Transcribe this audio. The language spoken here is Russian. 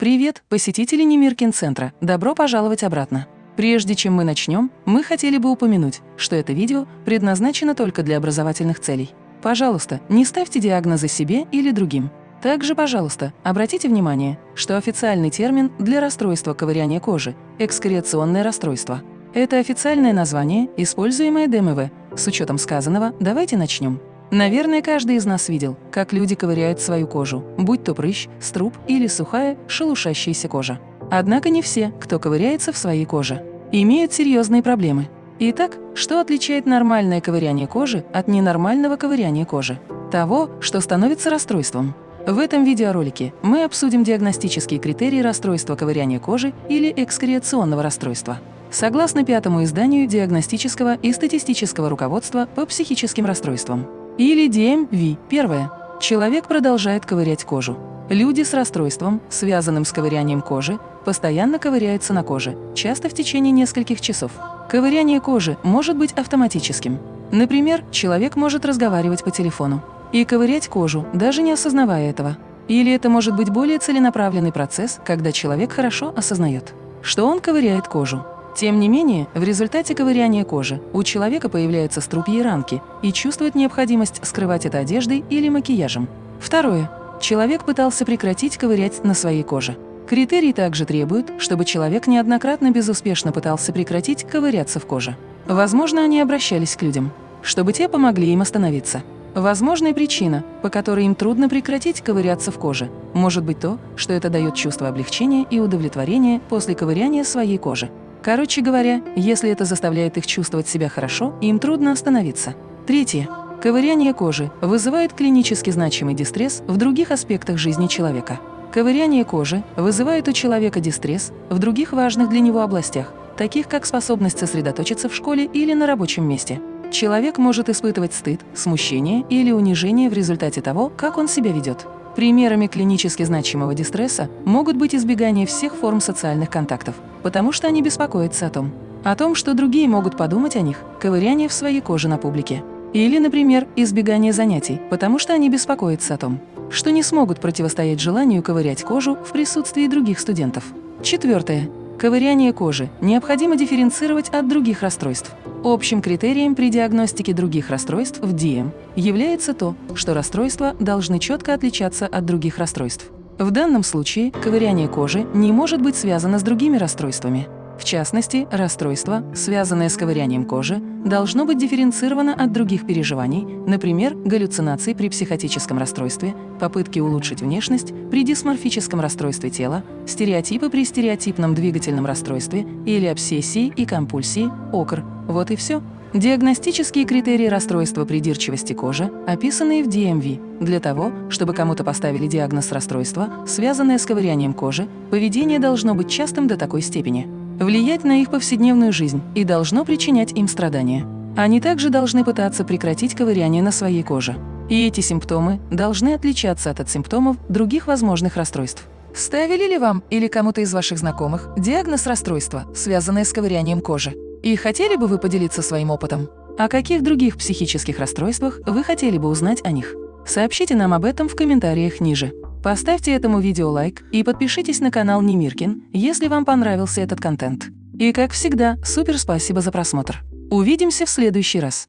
Привет, посетители Немиркин-центра! Добро пожаловать обратно! Прежде чем мы начнем, мы хотели бы упомянуть, что это видео предназначено только для образовательных целей. Пожалуйста, не ставьте диагнозы себе или другим. Также, пожалуйста, обратите внимание, что официальный термин для расстройства ковыряния кожи – экскреционное расстройство. Это официальное название, используемое ДМВ. С учетом сказанного, давайте начнем. Наверное, каждый из нас видел, как люди ковыряют свою кожу, будь то прыщ, струп или сухая, шелушащаяся кожа. Однако не все, кто ковыряется в своей коже, имеют серьезные проблемы. Итак, что отличает нормальное ковыряние кожи от ненормального ковыряния кожи? Того, что становится расстройством. В этом видеоролике мы обсудим диагностические критерии расстройства ковыряния кожи или экскреационного расстройства. Согласно пятому изданию диагностического и статистического руководства по психическим расстройствам. Или DMV. Первое. Человек продолжает ковырять кожу. Люди с расстройством, связанным с ковырянием кожи, постоянно ковыряются на коже, часто в течение нескольких часов. Ковыряние кожи может быть автоматическим. Например, человек может разговаривать по телефону и ковырять кожу, даже не осознавая этого. Или это может быть более целенаправленный процесс, когда человек хорошо осознает, что он ковыряет кожу. Тем не менее, в результате ковыряния кожи у человека появляются струпья и ранки и чувствует необходимость скрывать это одеждой или макияжем. Второе. Человек пытался прекратить ковырять на своей коже. Критерии также требуют, чтобы человек неоднократно безуспешно пытался прекратить ковыряться в коже. Возможно, они обращались к людям, чтобы те помогли им остановиться. Возможная причина, по которой им трудно прекратить ковыряться в коже, может быть то, что это дает чувство облегчения и удовлетворения после ковыряния своей кожи. Короче говоря, если это заставляет их чувствовать себя хорошо, им трудно остановиться. Третье. Ковыряние кожи вызывает клинически значимый дистресс в других аспектах жизни человека. Ковыряние кожи вызывает у человека дистресс в других важных для него областях, таких как способность сосредоточиться в школе или на рабочем месте. Человек может испытывать стыд, смущение или унижение в результате того, как он себя ведет. Примерами клинически значимого дистресса могут быть избегание всех форм социальных контактов, потому что они беспокоятся о том, о том, что другие могут подумать о них, ковыряние в своей коже на публике. Или, например, избегание занятий, потому что они беспокоятся о том, что не смогут противостоять желанию ковырять кожу в присутствии других студентов. Четвертое. Ковыряние кожи необходимо дифференцировать от других расстройств. Общим критерием при диагностике других расстройств в ДИЭМ является то, что расстройства должны четко отличаться от других расстройств. В данном случае ковыряние кожи не может быть связано с другими расстройствами. В частности, расстройство, связанное с ковырянием кожи, должно быть дифференцировано от других переживаний, например, галлюцинаций при психотическом расстройстве, попытки улучшить внешность при дисморфическом расстройстве тела, стереотипы при стереотипном двигательном расстройстве или обсессии и компульсии, ОКР. Вот и все. Диагностические критерии расстройства придирчивости кожи, описанные в DMV. Для того, чтобы кому-то поставили диагноз расстройства, связанное с ковырянием кожи, поведение должно быть частым до такой степени, влиять на их повседневную жизнь и должно причинять им страдания. Они также должны пытаться прекратить ковыряние на своей коже. И эти симптомы должны отличаться от, от симптомов других возможных расстройств. Ставили ли вам или кому-то из ваших знакомых диагноз расстройства, связанное с ковырянием кожи? И хотели бы вы поделиться своим опытом? О каких других психических расстройствах вы хотели бы узнать о них? Сообщите нам об этом в комментариях ниже. Поставьте этому видео лайк и подпишитесь на канал Немиркин, если вам понравился этот контент. И как всегда, супер спасибо за просмотр. Увидимся в следующий раз.